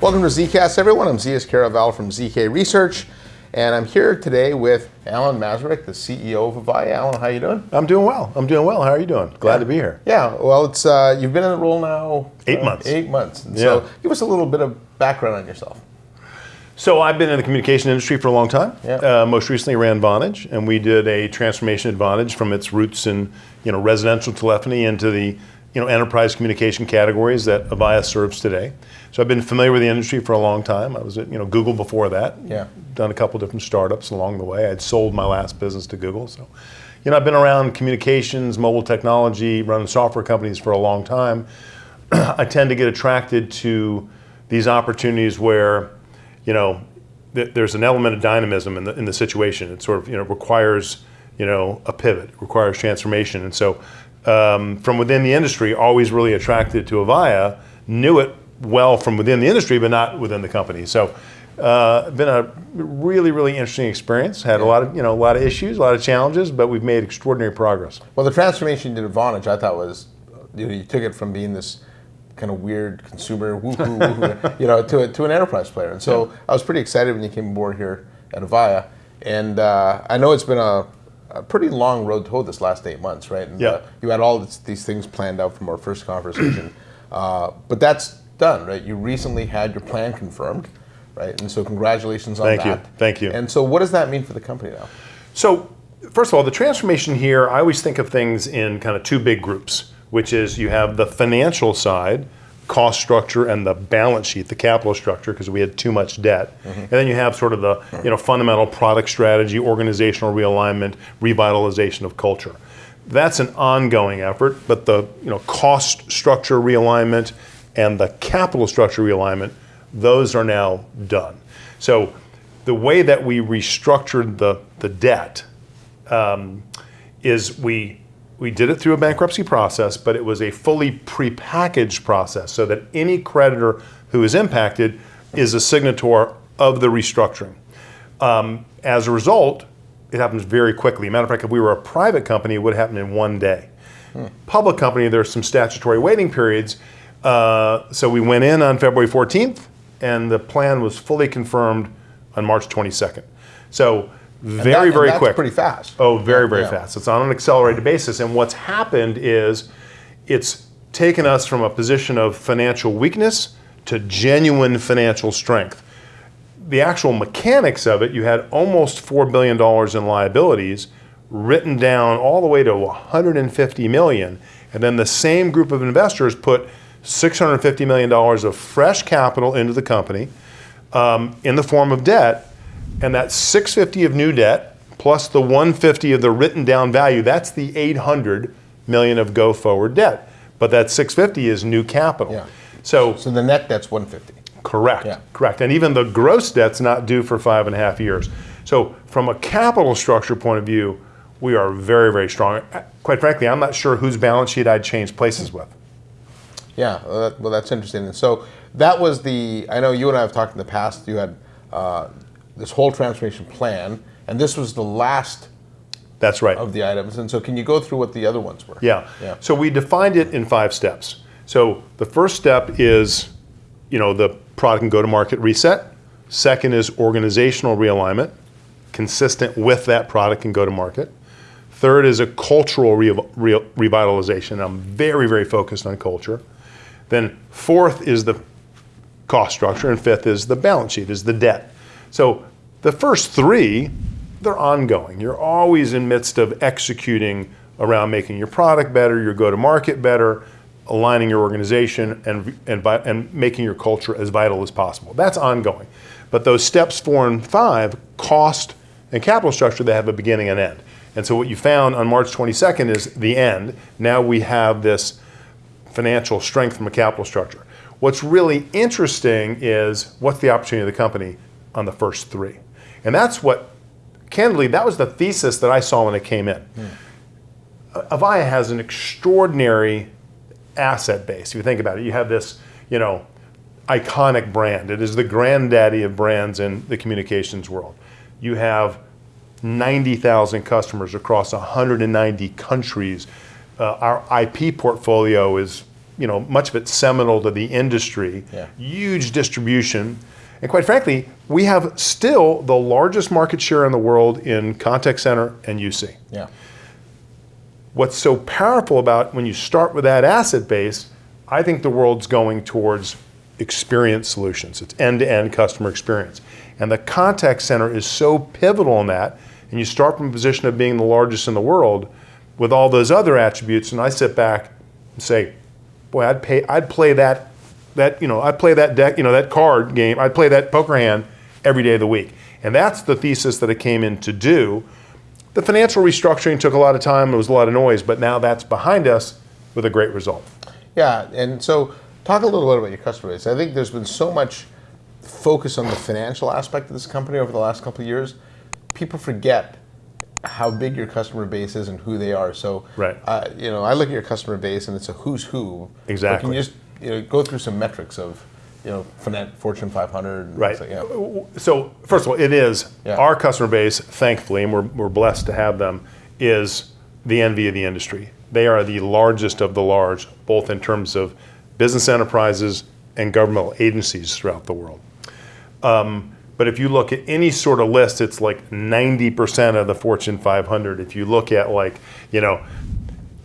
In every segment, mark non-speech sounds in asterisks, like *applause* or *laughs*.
Welcome to ZKast, everyone. I'm Zeus Kerravala from ZK Research, and I'm here today with Alan Masarek, the CEO of Avaya. Alan, how you doing? I'm doing well. I'm doing well. How are you doing? Glad to be here. Yeah, well, it's uh, you've been in the role now Eight uh, months. Eight months. And Yeah. So, give us a little bit of background on yourself. So I've been in the communication industry for a long time. Yeah. Uh, most recently ran Vonage, and we did a transformation at Vonage from its roots in you know residential telephony into the you know enterprise communication categories that Avaya serves today. So I've been familiar with the industry for a long time. I was at you know Google before that. Yeah. Done a couple different startups along the way. I'd sold my last business to Google. So, you know, I've been around communications, mobile technology, running software companies for a long time. *clears throat* I tend to get attracted to these opportunities where, you know, th- there's an element of dynamism in the, in the situation. It sort of, you know, requires, you know, a pivot, requires transformation. And so um, from within the industry, always really attracted to Avaya, knew it well from within the industry, but not within the company. So uh, been a really, really interesting experience. Had a lot of, you know, a lot of issues, a lot of challenges, but we've made extraordinary progress. Well, the transformation to Vonage, I thought was, you know, you took it from being this kind of weird consumer woohoo, woohoo *laughs* you know, to, a, to an enterprise player. And so I was pretty excited when you came aboard here at Avaya. And uh, I know it's been a, a pretty long road to hoe this last eight months, right? And, Yeah. uh, you had all this, these things planned out from our first conversation. *clears throat* uh, but that's done, right? You recently had your plan confirmed, right? And so congratulations on Thank you. that. Thank you. And so what does that mean for the company now? So, first of all, the transformation here, I always think of things in kind of two big groups, which is you have the financial side, cost structure, and the balance sheet, the capital structure, because we had too much debt. Mm-hmm. And then you have sort of the you know fundamental product strategy, organizational realignment, revitalization of culture. That's an ongoing effort, but the you know cost structure realignment and the capital structure realignment, those are now done. So the way that we restructured the, the debt um, is we, we did it through a bankruptcy process, but it was a fully prepackaged process so that any creditor who is impacted is a signator of the restructuring. Um, as a result, it happens very quickly. Matter of fact, if we were a private company, it would happen in one day. Public company, there's some statutory waiting periods. Uh, so we went in on February 14th, and the plan was fully confirmed on March 22nd. So very, That- and very that's quick. pretty fast. Oh, very, very Yeah. fast. It's on an accelerated basis. And what's happened is it's taken us from a position of financial weakness to genuine financial strength. The actual mechanics of it, you had almost $4 billion in liabilities written down all the way to 150 million. And then the same group of investors put $650 million of fresh capital into the company um, in the form of debt, and that 650 of new debt plus the 150 of the written down value, that's the 800 million of go forward debt. But that 650 is new capital. Yeah. So So the net debt's 150. correct, Yeah. correct. And even the gross debt's not due for five and a half years. So from a capital structure point of view, we are very, very strong. Quite frankly, I'm not sure whose balance sheet I'd change places with. Yeah, well, that, well, that's interesting. And so that was the. I know you and I have talked in the past. You had uh, this whole transformation plan, and this was the last That's right. of the items. And so, can you go through what the other ones were? Yeah. Yeah. So we defined it in five steps. So the first step is, you know, the product and go-to-market reset. Second is organizational realignment, consistent with that product and go-to-market. Third is a cultural re- re- revitalization. I'm very, very focused on culture. Then fourth is the cost structure, and fifth is the balance sheet, is the debt. So the first three, they're ongoing. You're always in midst of executing around making your product better, your go-to-market better, aligning your organization, and, and, and making your culture as vital as possible. That's ongoing. But those steps four and five, cost and capital structure, they have a beginning and end. And so what you found on March 22nd is the end. Now we have this financial strength from a capital structure. What's really interesting is what's the opportunity of the company on the first three. And that's what, candidly, that was the thesis that I saw when it came in. Avaya has an extraordinary asset base. If you think about it, you have this, you know, iconic brand. It is the granddaddy of brands in the communications world. You have 90,000 customers across 190 countries. Uh, our IP portfolio is you know, much of it seminal to the industry. Yeah. Huge distribution. And quite frankly, we have still the largest market share in the world in contact center and UC. Yeah. What's so powerful about when you start with that asset base, I think the world's going towards experience solutions. It's end-to-end customer experience. And the contact center is so pivotal in that. And you start from a position of being the largest in the world with all those other attributes. And I sit back and say, boy, I'd pay, I'd play that, that, you know, I'd play that deck, you know, that card game, I'd play that poker hand every day of the week. And that's the thesis that it came in to do. The financial restructuring took a lot of time, It was a lot of noise, but now that's behind us with a great result. Yeah, and so talk a little bit about your customer base. I think there's been so much focus on the financial aspect of this company over the last couple of years. People forget how big your customer base is and who they are. So, Right. uh, you know, I look at your customer base and it's a who's who. Exactly. Can you just you know, go through some metrics of, you know, Fortune 500? And Right. like- yeah. So, first of all, it is Yeah. our customer base, thankfully, and we're, we're blessed to have them, is the envy of the industry. They are the largest of the large, both in terms of business enterprises and governmental agencies throughout the world. Um, but if you look at any sort of list, it's like 90% of the Fortune 500. If you look at like, you know,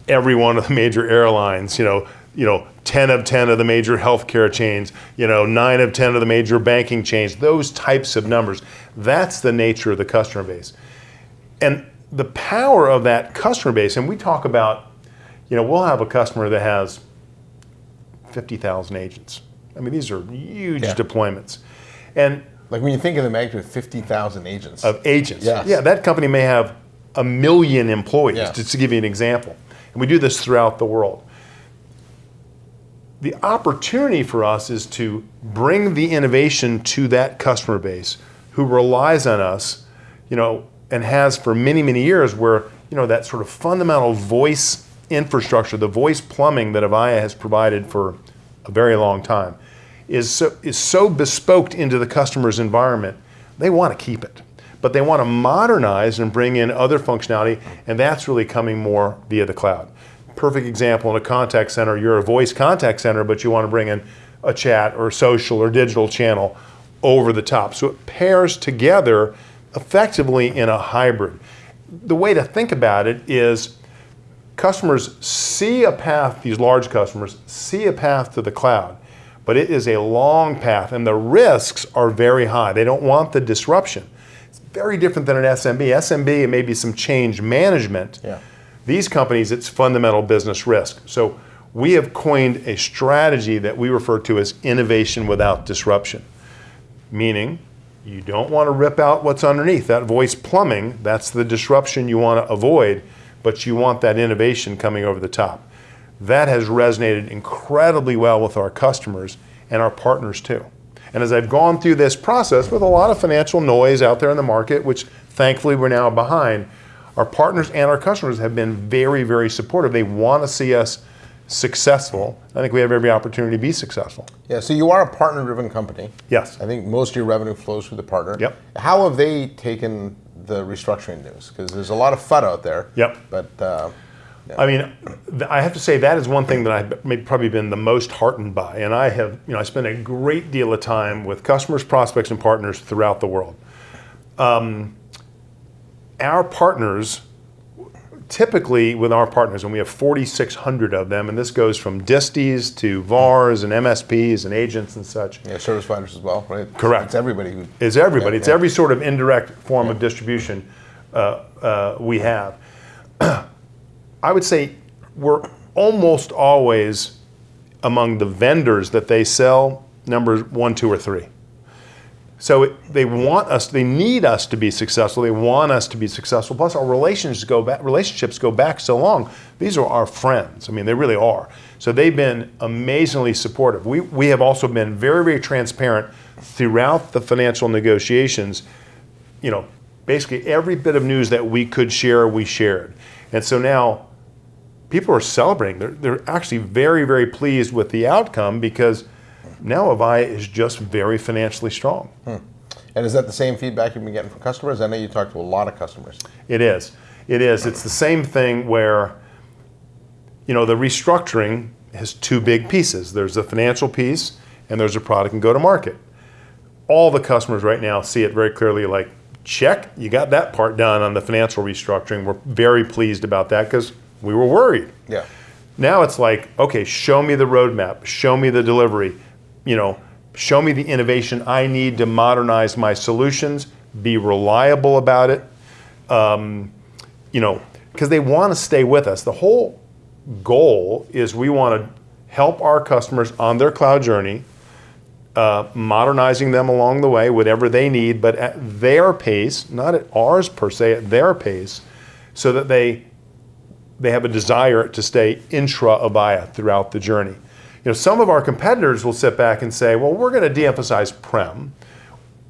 every one of the major airlines, you know, you know, 10 of 10 of the major healthcare chains, you know, 9 of 10 of the major banking chains, those types of numbers. That's the nature of the customer base. And the power of that customer base, and we talk about, you know, we'll have a customer that has 50,000 agents. I mean, these are huge Yeah. deployments. And Like when you think of the magnitude of 50,000 agents. of agents. Yes. Yeah, that company may have a million employees, Yes. just to give you an example. And we do this throughout the world. The opportunity for us is to bring the innovation to that customer base who relies on us, you know, and has for many, many years where, you know, that sort of fundamental voice infrastructure, the voice plumbing that Avaya has provided for a very long time is so, is so bespoke into the customer's environment, they want to keep it. But they want to modernize and bring in other functionality, and that's really coming more via the cloud. Perfect example in a contact center, you're a voice contact center, but you want to bring in a chat or social or digital channel over the top. So it pairs together effectively in a hybrid. The way to think about it is customers see a path, these large customers see a path to the cloud, but it is a long path and the risks are very high. They don't want the disruption. It's very different than an SMB. SMB, it may be some change management. Yeah. These companies, it's fundamental business risk. So we have coined a strategy that we refer to as innovation without disruption, meaning you don't want to rip out what's underneath. That voice plumbing, that's the disruption you want to avoid, but you want that innovation coming over the top. That has resonated incredibly well with our customers and our partners too. And as I've gone through this process with a lot of financial noise out there in the market, which thankfully we're now behind, our partners and our customers have been very, very supportive. They want to see us successful. I think we have every opportunity to be successful. Yeah, so you are a partner-driven company. Yes. I think most of your revenue flows through the partner. Yep. How have they taken the restructuring news? Because there's a lot of FUD out there. Yep. But uh, I mean, I have to say that is one thing that I've maybe probably been the most heartened by, and I have, you know, I spend a great deal of time with customers, prospects, and partners throughout the world. Um, our partners, typically with our partners, and we have 4,600 of them, and this goes from disties to VARs and MSPs and agents and such. yeah, service providers as well, right? Correct. It's everybody who. It's everybody. Yeah, it's yeah. every sort of indirect form of distribution uh, uh, we have. *clears throat* I would say we're almost always among the vendors that they sell numbers one, two, or three. So it, they want us, they need us to be successful. They want us to be successful. Plus, our relationships go back. Relationships go back so long. These are our friends. I mean, they really are. So they've been amazingly supportive. We we have also been very very transparent throughout the financial negotiations. You know, basically every bit of news that we could share, we shared. And so now people are celebrating. They're, they're actually very, very pleased with the outcome because now Avaya is just very financially strong. Hmm. And is that the same feedback you've been getting from customers? I know you talk to a lot of customers. It is. It is. It's the same thing where, you know, the restructuring has two big pieces. There's the financial piece and there's a product and go to market. All the customers right now see it very clearly like, check, you got that part done on the financial restructuring. We're very pleased about that because we were worried. Yeah. Now it's like, okay, show me the roadmap, show me the delivery, you know, show me the innovation I need to modernize my solutions, be reliable about it, um, you know, because they want to stay with us. The whole goal is we want to help our customers on their cloud journey, uh, modernizing them along the way, whatever they need, but at their pace, not at ours per se, at their pace, so that they they have a desire to stay intra Avaya throughout the journey. You know, some of our competitors will sit back and say, well, we're going to de-emphasize prem,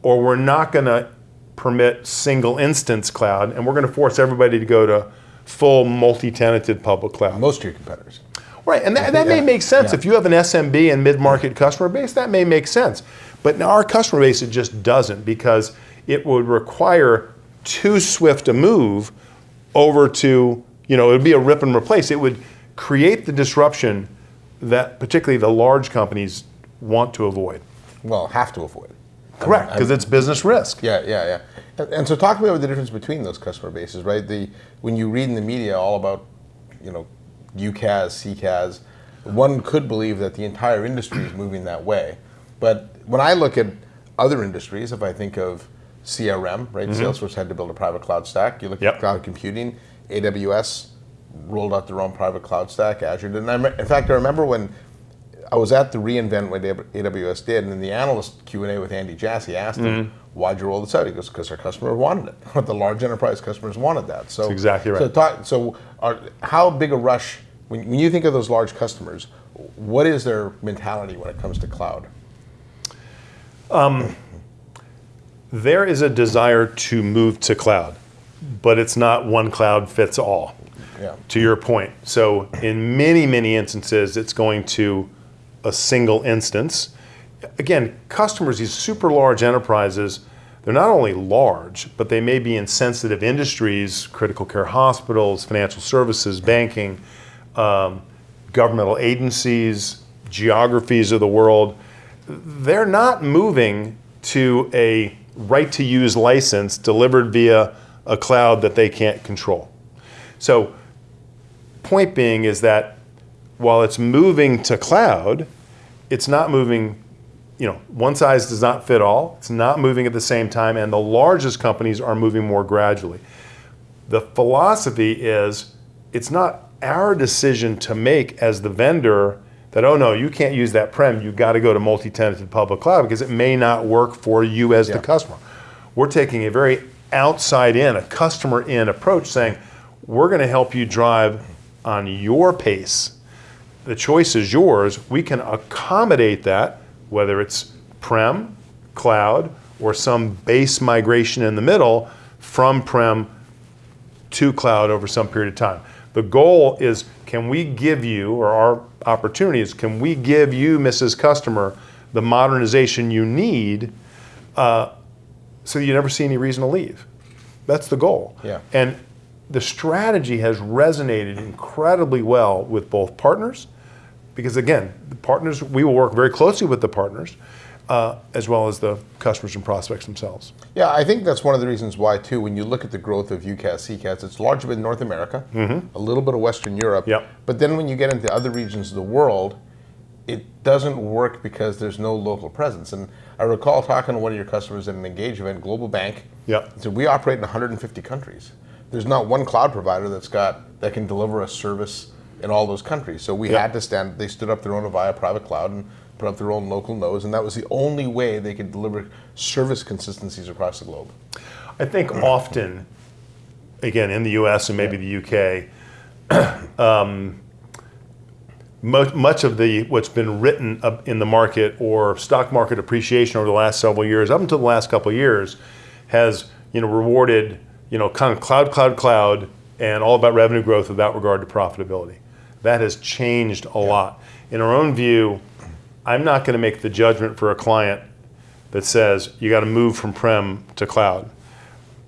or we're not going to permit single instance cloud, and we're going to force everybody to go to full multi-tenanted public cloud. Most of your competitors. Right, and that, that may make sense. Yeah. If you have an SMB and mid-market customer base, that may make sense. But our customer base, it just doesn't because it would require too swift a move over to, you know, it would be a rip and replace. It would create the disruption that particularly the large companies want to avoid. Well, have to avoid. Correct, because it's business risk. Yeah, yeah, yeah. And, and so talk to me about the difference between those customer bases, right? The when you read in the media all about, you know, UCaaS, CCaaS, one could believe that the entire industry is moving that way. But when I look at other industries, if I think of CRM, right? Mm-hmm. Salesforce had to build a private cloud stack. You look Yep. at cloud computing, AWS rolled out their own private cloud stack. Azure did. And I, in fact, I remember when I was at the reInvent what AWS did, and in the analyst Q and A with Andy Jassy asked him, mm-hmm. "Why'd you roll this out?" He goes, "Because our customer wanted it. *laughs* the large enterprise customers wanted that." So That's exactly right. So, talk, so are, how big a rush when, when you think of those large customers? What is their mentality when it comes to cloud? Um, there is a desire to move to cloud, but it's not one cloud fits all. Yeah. to your point. So in many, many instances, it's going to a single instance. Again, customers, these super large enterprises, they're not only large, but they may be in sensitive industries, critical care hospitals, financial services, banking, um, governmental agencies, geographies of the world. They're not moving to a right to use license delivered via a cloud that they can't control. So point being is that while it's moving to cloud, it's not moving, you know, one size does not fit all. It's not moving at the same time, and the largest companies are moving more gradually. The philosophy is it's not our decision to make as the vendor that, oh no, you can't use that prem, you've got to go to multi tenanted public cloud because it may not work for you as the customer. We're taking a very outside in, a customer in approach saying, we're going to help you drive on your pace. The choice is yours. We can accommodate that, whether it's prem, cloud, or some base migration in the middle from prem to cloud over some period of time. The goal is can we give you, or our opportunity is, can we give you, Mrs. Customer, the modernization you need uh, so you never see any reason to leave? That's the goal. Yeah. And the strategy has resonated incredibly well with both partners, because again, the partners, we will work very closely with the partners, uh, as well as the customers and prospects themselves. Yeah, I think that's one of the reasons why too. When you look at the growth of UCaaS, CCaaS, it's largely in North America, a little bit of Western Europe. Yep. But then when you get into other regions of the world, it doesn't work because there's no local presence. And I recall talking to one of your customers at an Engage event, Global Bank. Yep. He said we operate in 150 countries. There's not one cloud provider that's got that can deliver a service in all those countries. So we Yep. had to stand. They stood up their own Avaya private cloud and put up their own local nodes, and that was the only way they could deliver service consistencies across the globe. I think often, again, in the US and maybe the UK, *clears throat* um, much, much of the what's been written up in the market or stock market appreciation over the last several years, up until the last couple of years, has you know rewarded you know kind of cloud, cloud, cloud, and all about revenue growth without regard to profitability. That has changed a lot. In our own view, I'm not going to make the judgment for a client that says you got to move from prem to cloud.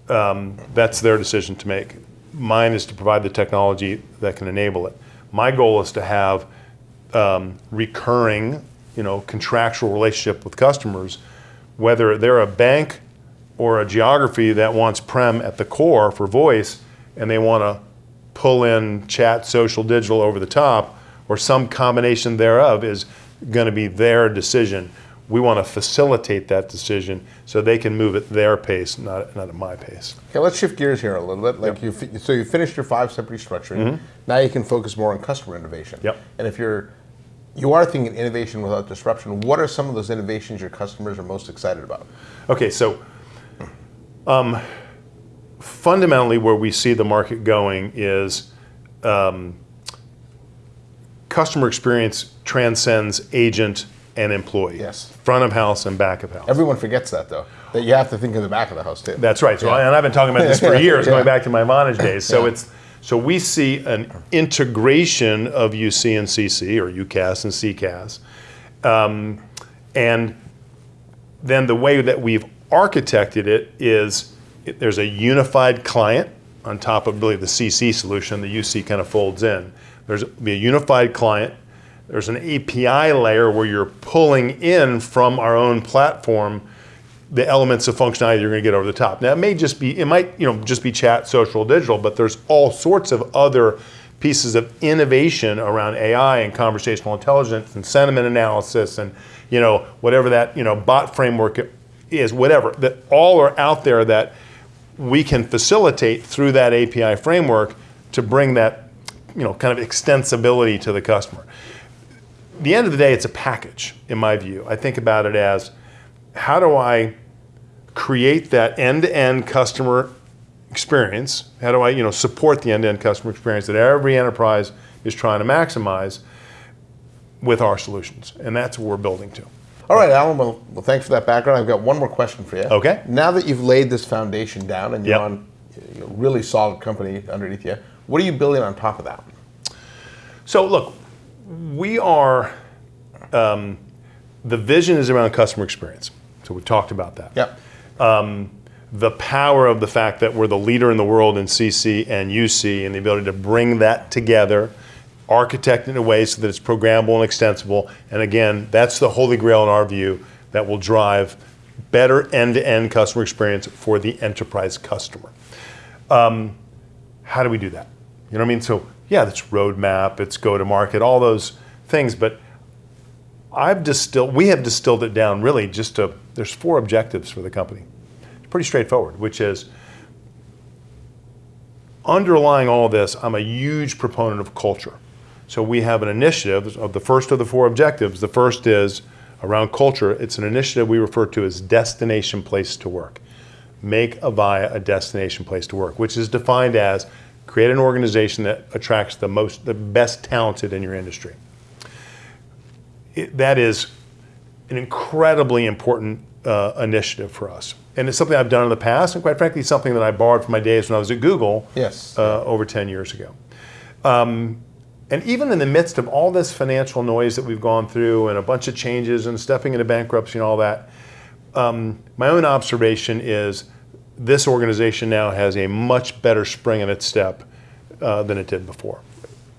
Um, that's their decision to make. Mine is to provide the technology that can enable it. My goal is to have um, recurring, you know, contractual relationship with customers, whether they're a bank or a geography that wants prem at the core for voice, and they want to pull in chat, social, digital over the top, or some combination thereof is going to be their decision. We want to facilitate that decision so they can move at their pace, not, not at my pace. Okay, let's shift gears here a little bit. Like you, so you finished your five-step restructuring. Now you can focus more on customer innovation. Yep. And if you're you are thinking innovation without disruption, what are some of those innovations your customers are most excited about? Okay, so um, fundamentally, where we see the market going is um, customer experience transcends agent and employee. Yes. Front of house and back of house. Everyone forgets that though. That you have to think in the back of the house too. That's right. So, I, and I've been talking about this for *laughs* years, going back to my Vonage days. So it's so we see an integration of UC and CC or UCaaS and CCaaS, um, and then the way that we've architected it is it, there's a unified client on top of really the CC solution. The UC kind of folds in. There's be a unified client. There's an API layer where you're pulling in from our own platform the elements of functionality you're going to get over the top. Now it may just be, it might you know just be chat, social, digital, but there's all sorts of other pieces of innovation around AI and conversational intelligence and sentiment analysis and you know whatever that you know bot framework is, whatever that all are out there that we can facilitate through that API framework to bring that you know kind of extensibility to the customer. At the end of the day, it's a package in my view. I think about it as how do I create that end-to-end customer experience? How do I, you know, support the end-to-end customer experience that every enterprise is trying to maximize with our solutions? And that's what we're building to. All right, Alan. Well, well, thanks for that background. I've got one more question for you. Okay. Now that you've laid this foundation down and you're Yep. on a really solid company underneath you, what are you building on top of that? So look, we are, um, the vision is around customer experience. So we talked about that. Yep. the power of the fact that we're the leader in the world in CC and UC and the ability to bring that together, architect it in a way so that it's programmable and extensible. And again, that's the holy grail in our view that will drive better end-to-end customer experience for the enterprise customer. Um, how do we do that? You know what I mean? So yeah, it's roadmap, it's go to market, all those things, but I've distilled, we have distilled it down really just to, there's four objectives for the company. It's pretty straightforward, which is underlying all this, I'm a huge proponent of culture. So we have an initiative of the first of the four objectives. The first is around culture. It's an initiative we refer to as destination place to work. Make Avaya a destination place to work, which is defined as create an organization that attracts the most, the best talented in your industry. It, that is an incredibly important uh, initiative for us. And it's something I've done in the past, and quite frankly, something that I borrowed from my days when I was at Google Yes. uh, over 10 years ago. Um, and even in the midst of all this financial noise that we've gone through and a bunch of changes and stepping into bankruptcy and all that, um, my own observation is this organization now has a much better spring in its step uh, than it did before.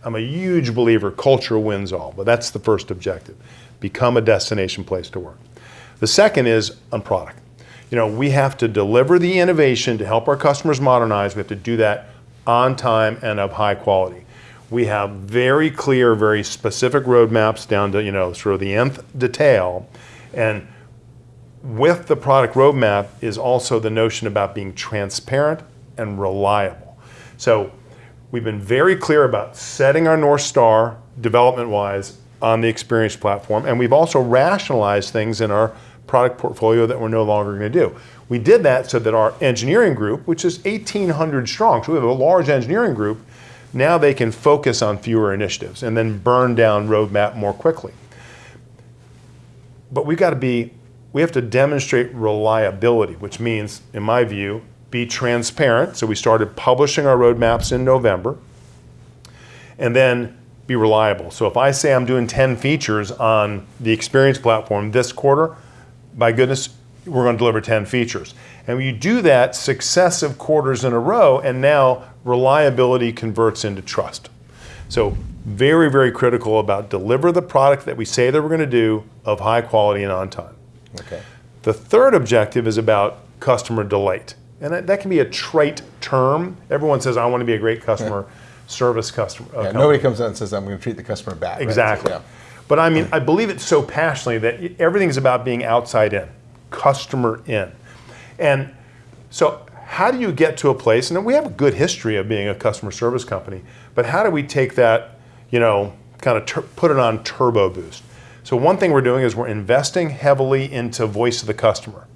I'm a huge believer culture wins all, but that's the first objective. Become a destination place to work. The second is on product. You know, we have to deliver the innovation to help our customers modernize. We have to do that on time and of high quality. We have very clear, very specific roadmaps down to, you know, sort of the nth detail. And with the product roadmap is also the notion about being transparent and reliable. So we've been very clear about setting our North Star development wise on the experience platform, and we've also rationalized things in our product portfolio that we're no longer going to do. We did that so that our engineering group, which is 1,800 strong, so we have a large engineering group, now they can focus on fewer initiatives and then burn down roadmap more quickly. But we've got to be, we have to demonstrate reliability, which means, in my view, be transparent. So we started publishing our roadmaps in November. And then be reliable. So if I say I'm doing 10 features on the experience platform this quarter, by goodness, we're going to deliver 10 features. And when you do that successive quarters in a row, and now reliability converts into trust. So very, very critical about deliver the product that we say that we're going to do of high quality and on time. Okay. The third objective is about customer delight. And that, that can be a trite term. Everyone says, I want to be a great customer *laughs* service customer. uh, Yeah, nobody comes in and says, I'm going to treat the customer bad. right? Exactly. Yeah. But I mean, I believe it so passionately that everything's about being outside in, customer in. And so, how do you get to a place, and we have a good history of being a customer service company, but how do we take that, you know, kind of put it on turbo boost? So, one thing we're doing is we're investing heavily into voice of the customer,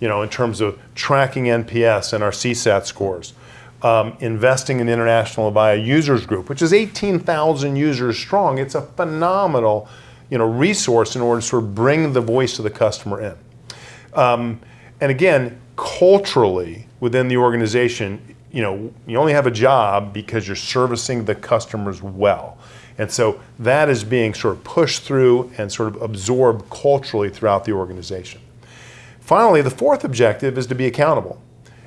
you know, in terms of tracking NPS and our CSAT scores. Um, investing in International Avaya Users Group, which is 18,000 users strong. It's a phenomenal, you know, resource in order to sort of bring the voice of the customer in. Um, and again, culturally within the organization, you know, you only have a job because you're servicing the customers well. And so that is being sort of pushed through and sort of absorbed culturally throughout the organization. Finally, the fourth objective is to be accountable.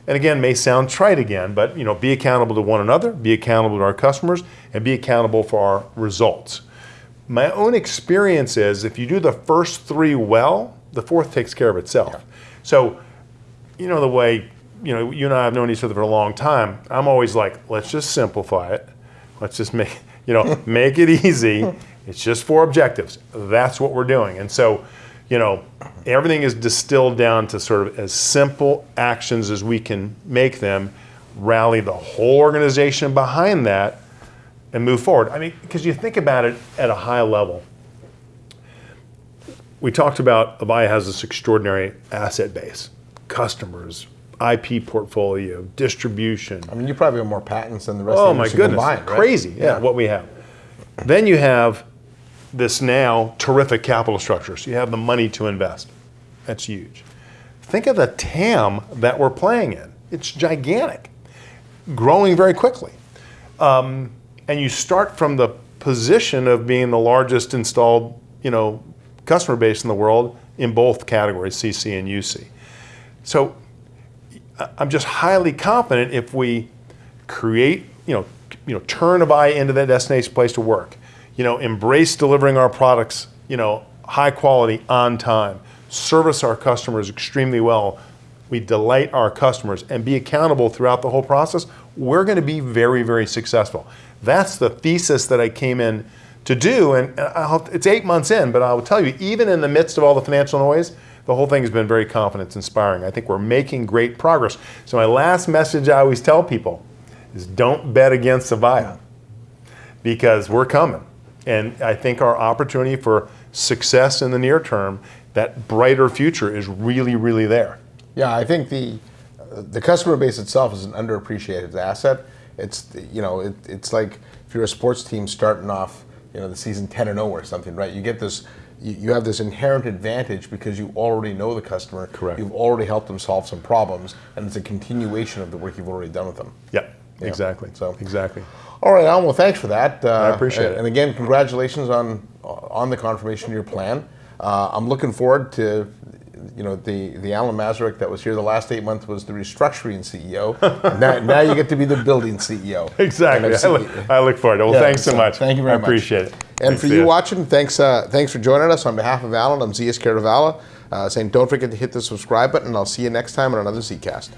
And again, may sound trite again, but you know, be accountable to one another, be accountable to our customers, and be accountable for our results. My own experience is if you do the first three well, the fourth takes care of itself. So, you know, the way, you know, you and I have known each other for a long time, I'm always like, let's just simplify it. Let's just make, you know, *laughs* make it easy. It's just four objectives. That's what we're doing. And so, you know, everything is distilled down to sort of as simple actions as we can make them, rally the whole organization behind that, and move forward. I mean, because you think about it at a high level. We talked about Avaya has this extraordinary asset base, customers, IP portfolio, distribution. I mean, you probably have more patents than the rest Oh of the my industry goodness, combined, right? crazy! Yeah, what we have. Then you have this now terrific capital structure. So you have the money to invest. That's huge. Think of the TAM that we're playing in. It's gigantic, growing very quickly. Um, and you start from the position of being the largest installed, you know, customer base in the world in both categories, CC and UC. So I'm just highly confident if we create, you know, you know, turn Avaya into that destination place to work, you know, embrace delivering our products, you know, high quality on time, service our customers extremely well, we delight our customers and be accountable throughout the whole process, we're going to be very, very successful. That's the thesis that I came in to do, and I'll, it's eight months in, but I will tell you, even in the midst of all the financial noise, the whole thing has been very confidence inspiring. I think we're making great progress. So my last message I always tell people is don't bet against Avaya because we're coming. And I think our opportunity for success in the near term, that brighter future is really, really there. Yeah, I think the the customer base itself is an underappreciated asset. It's you know it, it's like if you're a sports team starting off you know the season 10 and 0 or something, right? You get this you, you have this inherent advantage because you already know the customer. Correct. You've already helped them solve some problems, and it's a continuation of the work you've already done with them. Yep, exactly. so- exactly. All right, Alan. Well, thanks for that. Uh, I appreciate and, it. And again, congratulations on on the confirmation of your plan. Uh, I'm looking forward to, you know, the the Alan Masarek that was here the last eight months was the restructuring CEO. *laughs* now, now you get to be the building CEO. *laughs* Exactly. I look, I look forward to it. Well, Yeah, thanks so much. thank you very I much. I appreciate it. And Thanks, for you watching, thanks uh, thanks for joining us. On behalf of Alan, I'm Zeus Kerravala, uh, saying don't forget to hit the subscribe button, I'll see you next time on another ZKast.